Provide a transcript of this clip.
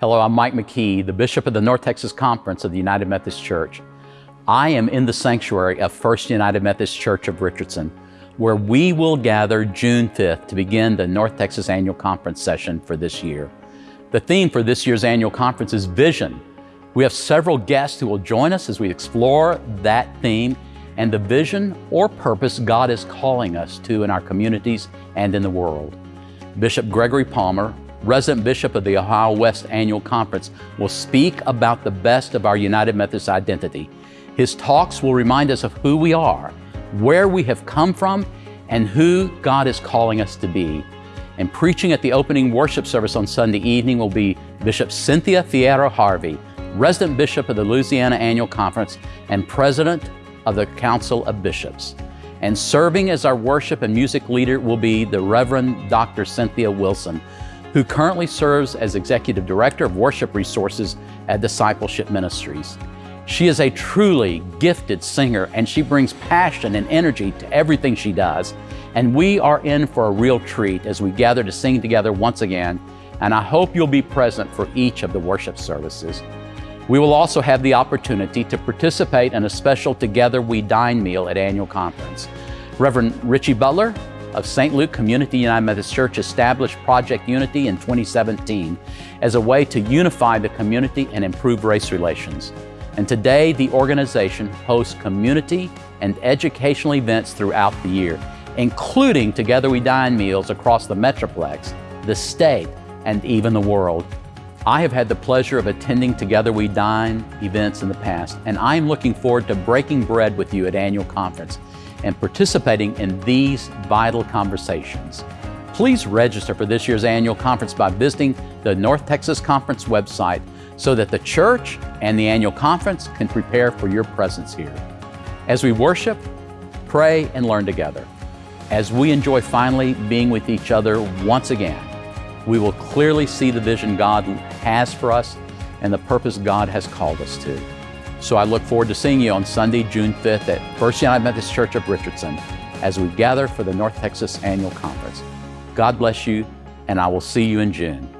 Hello, I'm Mike McKee, the Bishop of the North Texas Conference of the United Methodist Church. I am in the sanctuary of First United Methodist Church of Richardson, where we will gather June 5th to begin the North Texas Annual Conference session for this year. The theme for this year's annual conference is Vision. We have several guests who will join us as we explore that theme and the vision or purpose God is calling us to in our communities and in the world. Bishop Gregory Palmer, resident bishop of the Ohio West Annual Conference, will speak about the best of our United Methodist identity. His talks will remind us of who we are, where we have come from, and who God is calling us to be. And preaching at the opening worship service on Sunday evening will be Bishop Cynthia Fierro Harvey, resident bishop of the Louisiana Annual Conference and president of the Council of Bishops. And serving as our worship and music leader will be the Reverend Dr. Cynthia Wilson, who currently serves as Executive Director of Worship Resources at Discipleship Ministries. She is a truly gifted singer and she brings passion and energy to everything she does. And we are in for a real treat as we gather to sing together once again. And I hope you'll be present for each of the worship services. We will also have the opportunity to participate in a special Together We Dine meal at annual conference. Reverend Richie Butler of St. Luke Community United Methodist Church established Project Unity in 2017 as a way to unify the community and improve race relations. And today, the organization hosts community and educational events throughout the year, including Together We Dine meals across the Metroplex, the state, and even the world. I have had the pleasure of attending Together We Dine events in the past, and I am looking forward to breaking bread with you at annual conference and participating in these vital conversations. Please register for this year's annual conference by visiting the North Texas Conference website so that the church and the annual conference can prepare for your presence here. As we worship, pray, and learn together, as we enjoy finally being with each other once again, we will clearly see the vision God has for us and the purpose God has called us to. So I look forward to seeing you on Sunday, June 5th at First United Methodist Church of Richardson as we gather for the North Texas Annual Conference. God bless you, and I will see you in June.